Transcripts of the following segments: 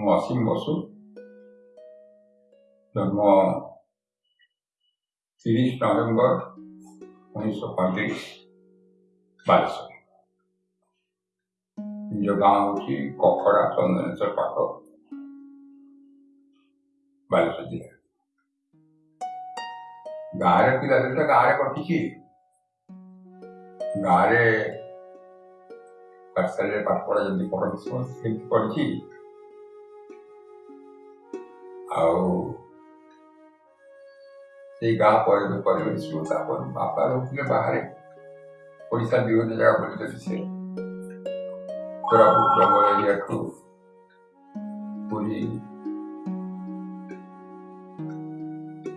Joaquín Basu জন্ম তিরিশ November উনিশশো পঁয়ত্রিশ বালেশ্বর নিজ গাঁ হচ্ছে কখরা চন্দনেশ্বর পাঠ ବାଲେଶ୍ୱର ଜିଲ୍ଲା ଗାଁରେ ପିଲାଦିନ ତ ଗାଁରେ କଟିଛି ଗାଁରେ ପାଠଶାଳାରେ ପାଠ ପଢ଼ା ଯେମିତି ପଢ଼ନ୍ତି ସମସ୍ତେ ସେମିତି ପଢ଼ିଛି au siga pode do pode se usar por um mapa ou que levar por isso a biologia já pode deficiente para o trabalho de acordo por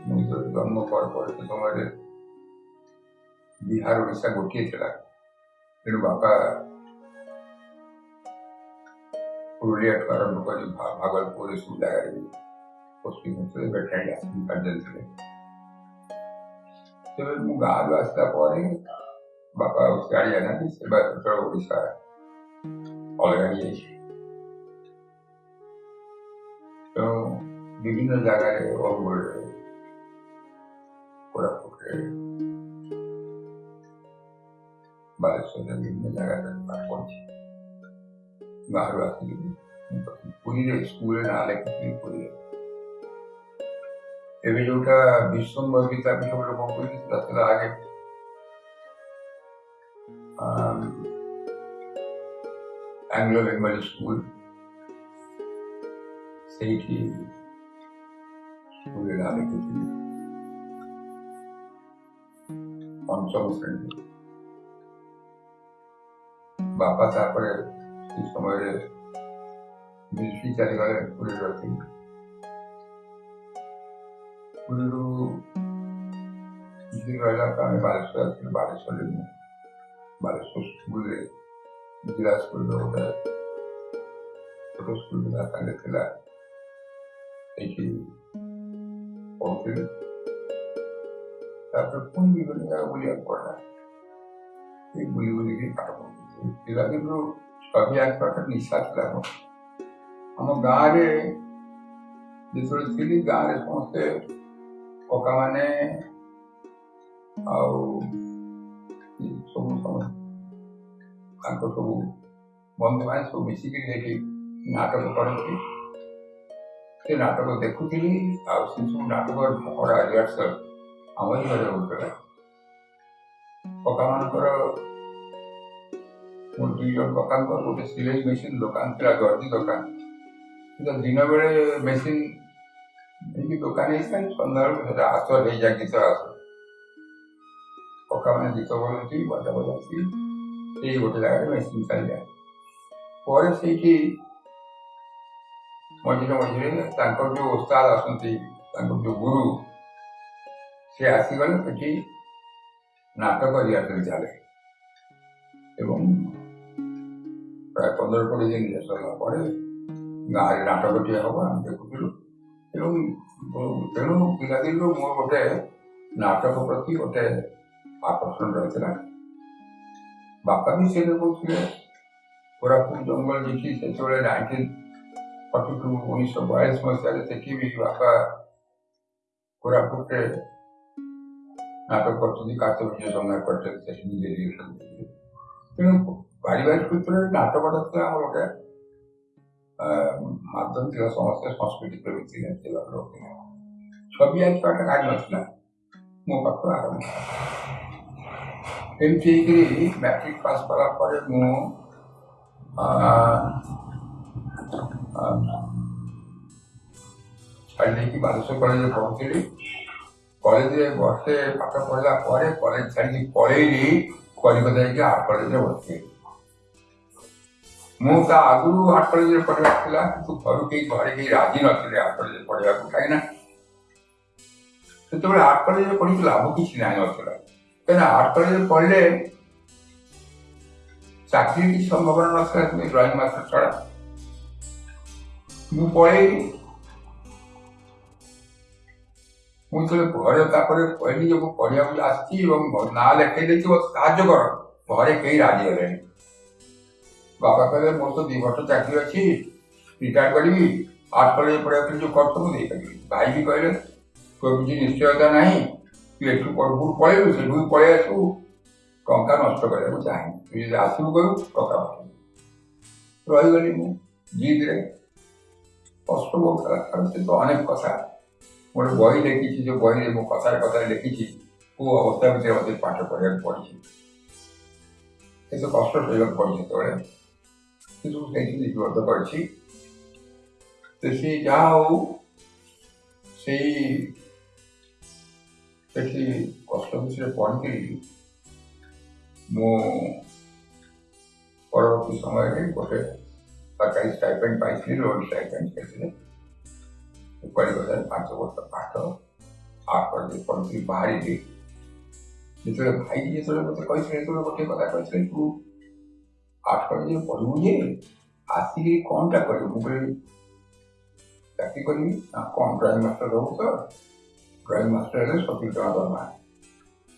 muito ধর্ম পরপরিত সময়ে বিহার ওড়িশা গোটিয়ে ଥିଲା ତେଣୁ ବାପା ପୁରୁଲିଆଠୁ ଆରମ୍ଭ କରି ଭାଗଲପୁର ଏସବୁ ଜାଗାରେ posting so that head in conjunction. So we move our last step or in Baba Australia and this about the Odisha organization. तो विभिन्न जगह रे और बोल रहे कोरापुट रे बालेश्वर रे विभिन्न जगह रे पाठ पहुंचे बाहर वासी पूरी स्कूल नाले की पूरी है ଏବେ ଯୋଉଟା ବିଶ୍ୱମ୍ବର ଗୀତା ବି ସବୁ ଲୋକ କହୁଛନ୍ତି ସେଟା ଥିଲା ଆଗେ ଆଙ୍ଗ୍ଲୋ ବେଙ୍ଗଲୀ ସ୍କୁଲ ସେଇଠି ସ୍କୁଲରେ ନାଁ ଲେଖିଥିଲି ପଞ୍ଚମ ଶ୍ରେଣୀରେ ବାପା ତାପରେ ସେ ସମୟରେ ମିଲିଟ୍ରି ଚାଲିଗଲେ ପୁରୀରେ ରହିଥିଲେ ಒಂದು ಈಗಿರುವ ಇಲಾಖೆ ಬಾಲೇಶ್ವರ ಬಾಲೇಶ್ವರಲ್ಲಿ बारिश स्कूल जिला स्कूल में होता है छोटे स्कूल में जाता है खेला एक ही और फिर तापर कोई भी बनेगा बोली आग पड़ रहा है एक तो गाँव रे जिस ওकानेर আউ শুনছো মানে কাৰকৰ বন্দে বাইছৰ বেছিকে ৰেখে নাটক কৰিব তে নাটক দেখিছিল আৰু শুনছো নাটকৰ মহৰাজৰ সমৱন কৰা ওकानेर কৰা বন্দীৰ কাৰকৰ পটে सिलेছ مشين লোকান্ত্ৰাগৰী দোকান ইতো ধিনৰ বেছি مشين ఇంటికి దుకాణం వేసుకొని కొందరు రాస్తో లే జాగ్రత్త రాసు ଗୀତ మన ବାଟ వంట ସେଇ ଗୋଟେ ଜାଗାରେ ମେସିନ୍ వేసించాలి ପରେ ସେଇଠି ମଝିରେ ମଝିରେ ତାଙ୍କର ଯେଉଁ ଓସ୍ତାଦ ଆସନ୍ତି ତାଙ୍କର ଯେଉଁ ଗୁରୁ ସେ ଆସିଗଲେ ସେଠି ନାଟକ ରିହାତି ଚାଲେ ଏବଂ ପ୍ରାୟ ପନ୍ଦର କୋଡ଼ିଏ ଦିନ ସରିଲା ପରେ ଗାଁରେ ନାଟକଟିଏ ହେବ ଆମେ ଦେଖୁଥିଲୁ तेणु पादी मोर गोटे नाटक प्रति गोटे आकर्षण रही बापा भी सी कहते कोरापुर जंगल जी से नाइंटीन फर्टी टू उन्नीस बयालीस मसीह देखे बापा कोरापुट नाटक करतेजय संघ तेनाली पारिवारिक क्षेत्र नाटक गोटे ମାତୃ ସମସ୍ତେ ସଂସ୍କୃତି ପ୍ରଭୃତି ଯେମିତି ରଖିଲେ ଛବି ଆଙ୍କିବାଟା କାଢ଼ି ନଥିଲା ମୋ ପାଖରୁ ଆରମ୍ଭ ଏମିତି ହେଇକରି ମ୍ୟାଟ୍ରିକ୍ ପାସ୍ କଲା ପରେ ମୁଁ ଛାଡ଼ି ଦେଇକି ବାଲେଶ୍ୱର କଲେଜରେ ପଢ଼ୁଥିଲି କଲେଜରେ ବର୍ଷେ ପାଠ ପଢ଼ିଲା ପରେ କଲେଜ ଛାଡ଼ିକି ପଳେଇଲି କଲିକତା ଯାଇକି ଆର୍ଟ କଲେଜରେ ଭର୍ତ୍ତି ହେଲି ମୁଁ ତା ଆଗରୁ ଆର୍ଟ କଲେଜରେ ପଢ଼ିବାର ଥିଲା କିନ୍ତୁ ଘରୁ କେହି ଘରେ କେହି ରାଜି ନଥିଲେ ଆର୍ଟ କଲେଜରେ ପଢ଼ିବାକୁ କାହିଁକିନା ସେତେବେଳେ ଆର୍ଟ କଲେଜରେ ପଢ଼ିକି ଲାଭ କିଛି ନାହିଁ ନଥିଲା କାହିଁକିନା ଆର୍ଟ କଲେଜରେ ପଢ଼ିଲେ ଚାକିରି କିଛି ସମ୍ଭାବନା ନଥିଲା କିନ୍ତୁ ଡ୍ରଇଂ ମାଷ୍ଟର ଛଡ଼ା ମୁଁ ପଳେଇଲି ମୁଁ ଯେତେବେଳେ ଘରେ ତାପରେ କହିଲି ଯେ ମୁଁ ପଢ଼ିବାକୁ ଆସିଛି ଏବଂ ନାଁ ଲେଖେଇ ଦେଇଥିବ ସାହାଯ୍ୟ କର ଘରେ କେହି ରାଜି ହେଲେନି বাবা করে মোর তো দুই বছর চাকরি ଅଛି ରିଟାୟାର କରିବି ଆର୍ଟ କଲେଜ ପଢ଼ିବା ପାଇଁ ଯେଉଁ କର୍ତ୍ତବ୍ୟ ଦେଇପାରିବି ଭାଇ ବି କହିଲେ ତୋର କିଛି ନିଶ୍ଚୟତା ନାହିଁ ତୁ ଏଠୁ ପୂର୍ବରୁ ପଳେଇବୁ ସେଠୁ ପଳେଇ ଆସିବୁ ଟଙ୍କା ନଷ୍ଟ କରିବାକୁ ଚାହେଁନି ତୁ ଯଦି ଆସିବୁ କହିବୁ ଟଙ୍କା ପଠେଇବୁ ରହିଗଲି ମୁଁ ଜିଦ୍ରେ অষ্টম ভারতে তো অনেক কথা মোটে বই লিখেছি যে বই মো কথার কথা লিখেছি ও অবস্থা ভিতরে আমাদের পাঠ করার পড়েছি এত কষ্ট সইবার পড়ছে তোরা education is what the virtue. To see how she ସେଠି କଷ୍ଟ ବିଷୟରେ ପହଞ୍ଚିଲି ମୁଁ ପରବର୍ତ୍ତୀ ସମୟରେ ଗୋଟେ ସରକାରୀ ଷ୍ଟାଇପେଣ୍ଡ ପାଇଥିଲି ଲୋନ୍ ଷ୍ଟାଇପେଣ୍ଡ ସେଥିରେ କଲିକତାରେ ପାଞ୍ଚ ବର୍ଷ ପାଠ ତାପରେ ପଢ଼ିକି ବାହାରିଲି ଯେତେବେଳେ ଭାଇ ଯେତେବେଳେ ମୋତେ କହିଥିଲେ ଯେତେବେଳେ ଗୋଟେ କଥା କହିଥିଲେ ତୁ ଆର୍ଟ୍ସ କଲେଜରେ ପଢ଼ିବୁ ଯେ ଆସିକି କ'ଣଟା କରିବୁ କହିଲି ଚାକିରି କରିବି ନା କ'ଣ ଡ୍ରଇଂ ମାଷ୍ଟର ରହୁ ତ ଡ୍ରଇଂ ମାଷ୍ଟର ହେଲେ ସତୁରି ଟଙ୍କା ଦରମା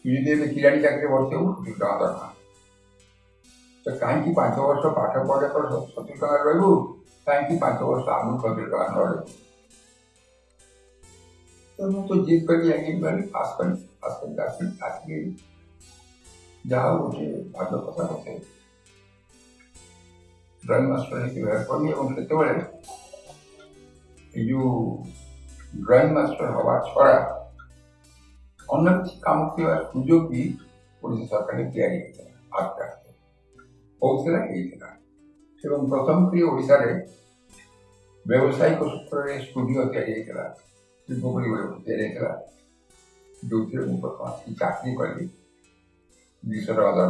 ତୁ ଯଦି ଏବେ କିରାଣୀ ଚାକିରି ଭର୍ତ୍ତି ହେବୁ ସତୁରି ଟଙ୍କା ଦରମା ତ କାହିଁକି ପାଞ୍ଚ ବର୍ଷ ପାଠ ପଢ଼ିବା ପରେ ସତୁରି ଟଙ୍କା ରହିବୁ କାହିଁକି ପାଞ୍ଚ ବର୍ଷ ଆଗରୁ ସତୁରି ଟଙ୍କା ନ ରହିବୁ ତ ମୁଁ ତ ଜିଦ୍ କରିକି ଆଗେଇ ପାରିଲି ପାସ୍ କଲି ପାସ୍ କରିକି ଆସିଲି ଆସିକି ଯାହା ଗୋଟେ ଭାଗ୍ୟ କଥା ବସେଇଲି ड्राइंग मास्टर हिसाब से हायर करी और सेते बेले यु ड्राइंग मास्टर हवा छोरा अनेक काम के बारे सुजो की पुलिस सरकार ने किया है आपका बहुत से रहे थे ना फिर हम प्रथम प्रिय ओडिशा रे व्यवसाय को सूत्र रे स्टूडियो के लिए करा शिल्प बड़ी बड़ी होते रहे करा जो थे उन पर पास की चाकरी कर ली दूसरा आधार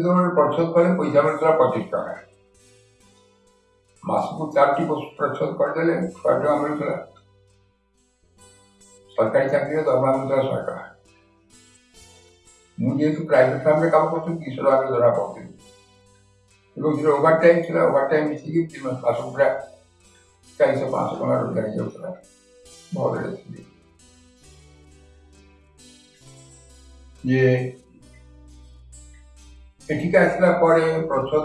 সেধরনের প্রচ্ছদকালে পয়সা মিত্রা পঁচিশ টাকায় মাসକୁ ଚାରୋଟି ପ୍ରଚ୍ଛଦ କରିଦେଲେ ଛଅ ଟଙ୍କା ମିଳୁଥିଲା ସରକାରୀ ଚାକିରିରେ ଦରମା ମିଳୁଥିଲା ଶହେ ଟଙ୍କା ମୁଁ ଯେହେତୁ ପ୍ରାଇଭେଟ୍ ଫାର୍ମରେ କାମ କରୁଥିଲି ଦୁଇଶହ ଟଙ୍କାରେ ଧରା ପଡ଼ୁଥିଲି ଏବଂ ସେଥିରେ ଓଭର ଟାଇମ୍ ଥିଲା ଓଭର ଟାଇମ୍ ମିଶିକି ତିନି ମାସ ମାସକୁ ପୁରା ଚାରିଶହ ପାଞ୍ଚଶହ ଟଙ୍କା ରୋଜଗାର ହେଇଯାଉଥିଲା ଭଲରେ ଥିଲି ଯେ ଏଠିକି ଆସିଲା ପରେ ପ୍ରଚ୍ଛଦ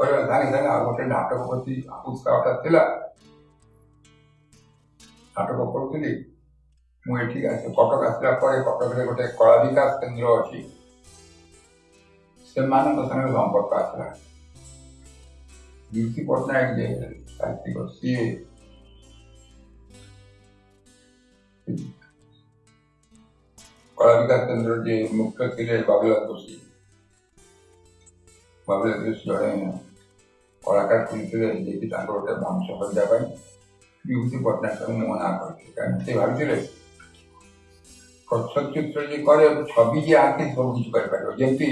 କରିବା ସାଙ୍ଗେ ସାଙ୍ଗେ ଆଉ ଗୋଟେ ନାଟକ ପ୍ରତି ଉତ୍ସାହଟା ଥିଲା ନାଟକ କରୁଥିଲି ମୁଁ ଏଠିକି ଆସି କଟକ ଆସିଲା ପରେ କଟକରେ ଗୋଟେ କଳା ବିକାଶ କେନ୍ଦ୍ର ଅଛି ସେମାନଙ୍କ ସାଙ୍ଗରେ ସମ୍ପର୍କ ଆସିଲା ଦୀପ୍ତି ପଟ୍ଟନାୟକ ଯେ ସାହିତ୍ୟିକ ସିଏ କଳା ବିକାଶ କେନ୍ଦ୍ର ଯିଏ ମୁଖ୍ୟ ଥିଲେ ବାବୁଲାଲ ଦୋଷୀ ଭାବରେ ଜଣେ କଳାକାର ଶିଳ୍ପୀ ଯାଇକି ତାଙ୍କର ଗୋଟେ ବଂଶ କରିବା ପାଇଁ ବିଭୂତି ପଟ୍ଟନାୟକ ମୁଁ ମନା କରିଥିଲି କାରଣ ସେ ଭାବିଥିଲେ ପ୍ରଚ୍ଛଦ ଚିତ୍ର ଯିଏ କରେ ଛବି ଯିଏ ଆଙ୍କେ ସବୁ କିଛି କରିପାରିବ ଯେମିତି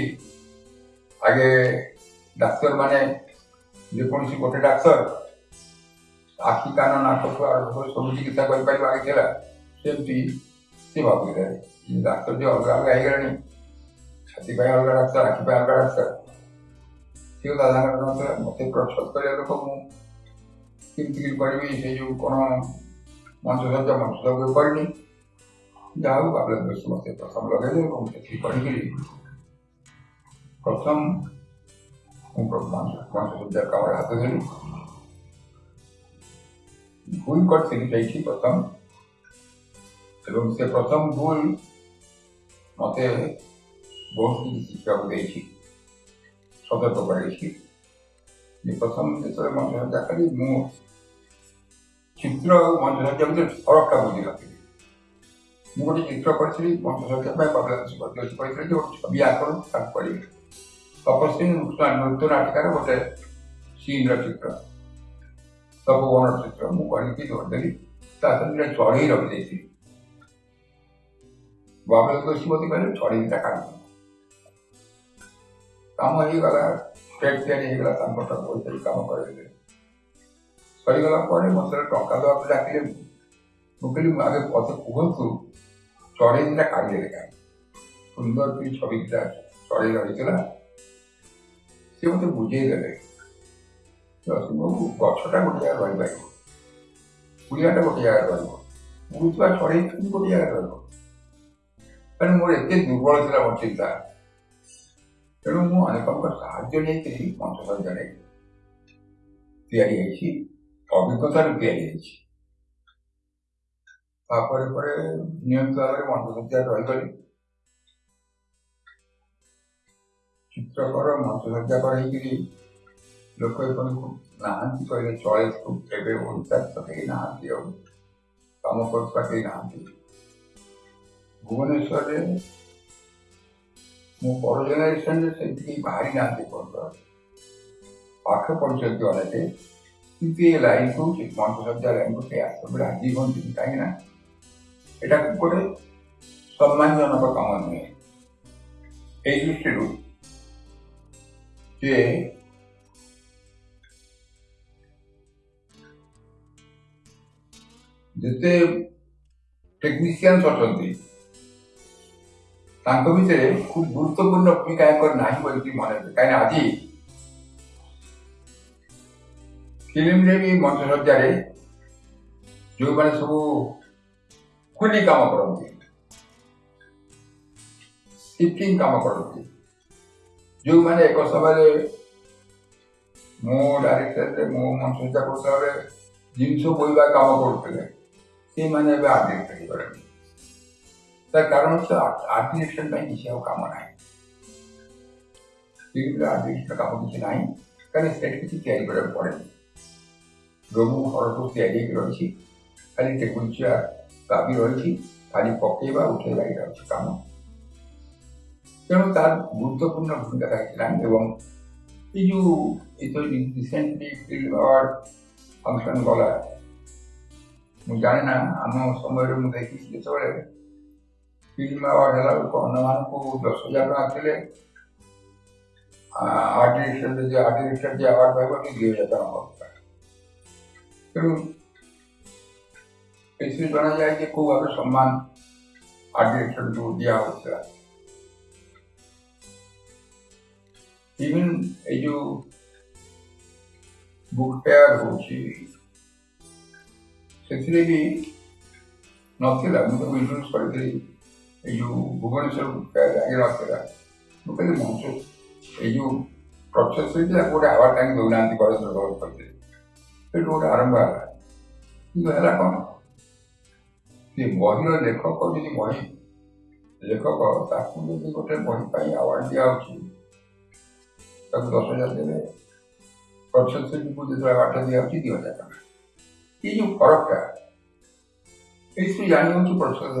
ଆଗେ ଡାକ୍ତରମାନେ ଯେକୌଣସି ଗୋଟେ ଡାକ୍ତର ଆଖି କାନ ନାକଠୁ ଆରମ୍ଭ କରି ସବୁ ଚିକିତ୍ସା କରିପାରିବ ଆଗେ ଥିଲା ସେମିତି ସେ ଭାବିଲେ ଡାକ୍ତର ଯେ ଅଲଗା ଅଲଗା ହେଇଗଲାଣି ଛାତି ପାଇଁ ଅଲଗା ଡାକ୍ତର ଆଖି ପାଇଁ ଅଲଗା ଡାକ୍ତର ସାଧାରଣତଃ ମୋତେ ପ୍ରସ୍ତୁତ କରିବାକୁ ମୁଁ କେମିତି କରିବି ସେ ଯେଉଁ କ'ଣ ମଞ୍ଚସଜ୍ଜା ମଞ୍ଚସଜ୍ଜା କରିନି ଯାହା ହଉ ବାବଲା ଦୋଷ ମୋତେ ପ୍ରଥମ ଲଗାଇଲେ ଏବଂ ସେଠି କରିକିରି ପ୍ରଥମ ମୁଁ ମଞ୍ଚସଜ୍ଜା କାମରେ ହାତ ଦେଲି ଭୁଲ କରିଥିଲି ଯାଇଛି ପ୍ରଥମ ଏବଂ ସେ ପ୍ରଥମ ଭୁଲ ମୋତେ ବହୁତ କିଛି ଶିଖିବାକୁ ଦେଇଛି সতর্ক করে লিখি যে প্রথম ভিতরে মানুষের দেখালি মোট চিত্র মানুষের জমিতে ফরকটা বুঝে রাখি মোটে চিত্র করেছিলি পঞ্চাশ হাজার বা বাবলা করেছিল যে ওর ছবি আকরণ তার করি তপসিন নতুন আটকার গোটে সিনর চিত্র তপবনর চিত্র ମୁଁ କରିକି ଧରିଦେଲି ତା ସାଙ୍ଗରେ ଚଢ଼େଇ ରଖିଦେଇଥିଲି ବାବଲା ଦୋଷୀ ମୋତେ କହିଲେ ଚଢ଼େଇଟା କାଢ଼ିଦେଲି କାମ ହେଇଗଲା ପେଟ ତିଆରି ହେଇଗଲା ତାଙ୍କ ପଇସାରେ କାମ କରାଇଲେ ସରିଗଲା ପରେ ମୋତେ ଟଙ୍କା ଦେବାକୁ ଡାକିଲେ ମୁଁ କହିଲି ଆଗେ ମୋତେ କୁହନ୍ତୁ ଚଢ଼େଇ ଦିଟା କାଢ଼ିଦେଲେ କାହିଁ ସୁନ୍ଦର ବି ଛବି ଚଢ଼େଇ ରହିଥିଲା ସେ ମୋତେ ବୁଝେଇ ଦେଲେ ଗଛଟା ଗୋଟେ ଜାଗାରେ ରହିପାରିବ କୁଳିଆଟା ଗୋଟେ ଜାଗାରେ ରହିବ ଉଡ଼ୁଥିବା ଚଢ଼େଇ ଗୋଟେ ଜାଗାରେ ରହିବ ମାନେ ମୋର ଏତେ ଦୁର୍ବଳ ଥିଲା ମୋ ଚିନ୍ତା ତେଣୁ ମୁଁ ଅନେକଙ୍କ ସାହାଯ୍ୟ ନେଇଥିଲି ପଞ୍ଚଦଶ ଜଣେ ତିଆରି ହେଇଛି ଅଭିଜ୍ଞତାରୁ ତିଆରି ହେଇଛି ତାପରେ ପରେ ନିୟମିତ ଭାବରେ ମଞ୍ଚବିଦ୍ୟା ରହିଗଲି ଚିତ୍ରକର ମଞ୍ଚବିଦ୍ୟାକର ହେଇକିରି ଲୋକ ଏପର୍ଯ୍ୟନ୍ତ ନାହାନ୍ତି କହିଲେ ଚଳିଛୁ ଏବେ ଓଡ଼ିଶାରେ ତ କେହି ନାହାନ୍ତି ଆଉ କାମ କରୁଥିବା କେହି ନାହାନ୍ତି ଭୁବନେଶ୍ୱରରେ ମୁଁ ବଡ଼ ଜେନେରେସନରେ ସେମିତି ବାହାରି ନାହାନ୍ତି ପର୍ଯ୍ୟନ୍ତ ପାଠ ପଢ଼ିଛନ୍ତି ଅନେକ କିନ୍ତୁ ଏ ଲାଇନ୍କୁ ଶ୍ରୀମନ୍ତ ଶଯ୍ୟା ଲାଇନ୍କୁ ସେ ଆସିବାକୁ ରାଜି ହୁଅନ୍ତିନି କାହିଁକିନା ଏଟାକୁ ଗୋଟେ ସମ୍ମାନଜନକ କାମ ନୁହେଁ ଏଇ ଦୃଷ୍ଟିରୁ ଯେ ଯେତେ ଟେକ୍ନିସିଆନ୍ସ ଅଛନ୍ତି ତାଙ୍କ ଭିତରେ ଖୁବ ଗୁରୁତ୍ୱପୂର୍ଣ୍ଣ ଭୂମିକା ୟାଙ୍କର ନାହିଁ ବୋଲିକି ମନେ ହୁଏ କାହିଁକିନା ଆଜି ଫିଲ୍ମରେ ବି ମଞ୍ଚସଜ୍ଜାରେ ଯେଉଁମାନେ ସବୁ କୁଲି କାମ କରନ୍ତି ସ୍କିପିଂ କାମ କରନ୍ତି ଯେଉଁମାନେ ଏକ ସମୟରେ ମୁଁ ଡାଇରେକ୍ଟରରେ ମୁଁ ମଞ୍ଚସଜ୍ଜା କରୁଥିଲା ବେଳେ ଜିନିଷ ବୋହିବା କାମ କରୁଥିଲେ ସେଇମାନେ ଏବେ ଆଦିକ୍ଟ ହେଇଗଲେଣି তার কারণ হচ্ছে আর্টিনেশনটাই হিসাব কামা নাই সেগুলো আর্টিনেশনটা কামা কিছু নাই কারণ সেট কিছু ক্যারি করে পড়েনি রঘু হরপুর ক্যারি রয়েছে খালি টেকুল চেয়ার দাবি রয়েছে খালি পকে বা উঠে দাঁড়িয়ে রয়েছে কামা তেমন তার গুরুত্বপূর্ণ ভূমিকা রাখছিলাম এবং কিছু এই তো রিসেন্টলি ফিল্ড অ্যাওয়ার্ড ফাংশন বলা জানি না আমার সময়ের মধ্যে फिल्म में और अनुमान को दस हजार टका के लिए आठ लीटर जे आठ लीटर जे आवाज भाई की घेऊन येता म्हणून जाए कि खूब आपको सम्मान आठ लीटर दिया होता है इवन ये जो बुक तैयार होची ସେଥିରେ भी ନଥିଲା मुझे ତାକୁ ଇନଫ୍ଲୁଏନ୍ସ जो भुवनेश्वर ରାୟଗଡ଼ା ଅପେରା ମୁଁ କହିଲି ମଣିଷ ଏଇ ଯେଉଁ ପ୍ରସେସ୍ ହେଇଥିଲା ଗୋଟେ ଆୱାର୍ଡ଼ ତାଙ୍କୁ ଦେଉନାହାନ୍ତି କଲେଜର ଗଳପ କରିଥିଲେ ସେଇଠୁ ଗୋଟେ ଆରମ୍ଭ ହେଲା କିନ୍ତୁ ହେଲା କ'ଣ ସେ ବହିର ଲେଖକ ଯଦି ବହି ଲେଖକ ତାକୁ ଯଦି ଗୋଟେ ବହି ପାଇଁ ଆୱାର୍ଡ଼ ଦିଆହେଉଛି ତାକୁ ଦଶ ହଜାର ଦେବେ ପ୍ରସେସ୍ ହେଇଯିବୁ ଯେତେବେଳେ ଆଠ ଦିଆହେଉଛି ଦୁଇ ହଜାର ଟଙ୍କା ଏଇ ଯେଉଁ ଫରକଟା ଏଇଥିରୁ ଜାଣି ହେଉଛି ପ୍ରସେସ୍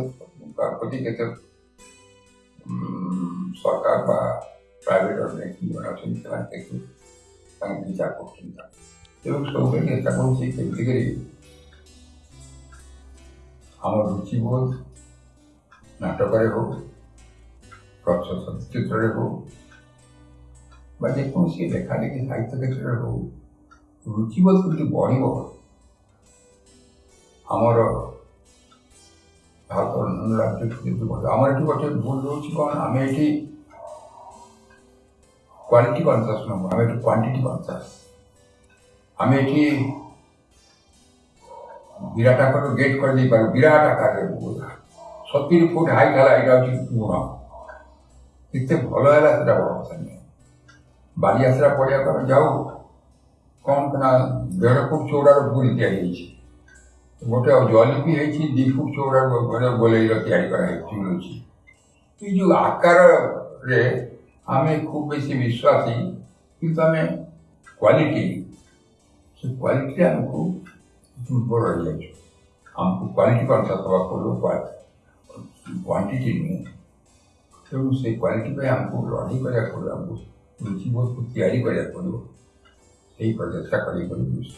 কোম্পানি এটা সরকার বা প্রাইভেট অনেক আছেন তারা কিন্তু বিচার করছেন না এবং সঙ্গে নেতা করছি প্রত্যেকেরই আমার রুচিবোধ নাটকারে হোক চলচ্চিত্রে হোক বা যে কোনো সে লেখালেখি সাহিত্য ক্ষেত্রে হোক রুচিবোধ কিন্তু বড় আমারও ভারত অন্যান্য রাজ্য কিন্তু আমার একটু কথা ভুল রয়েছে কারণ আমি এটি কোয়ালিটি কনসাস নব আমি একটু কোয়ান্টিটি কনসাস আমি এটি বিরাট আকারে গেট করে দিতে পারি বিরাট আকারের বোঝা সত্তর ফুট হাই খেলা এটা হচ্ছে গুণা দেখতে ভালো এলা সেটা বড় কথা নেই বাড়ি আসরা পড়ে এখন যাও কম না দেড় ফুট চৌড়ার ভুল দিয়ে গিয়েছি गोटे जली भी होती दीपुक चौड़ा बड़े बोलेर या जो आकार रे हमें खूब बेस विश्वास कि क्वालिटी से क्वालिटी आमको दुर्बल रही जाए आमको क्वालिटी कंसा दवा पड़ो क्वांटिटी नु तेणु से क्वालिटी आमको लड़ाई करा पड़ो आमको रुचि बहुत या पड़ो से प्रचेषा कर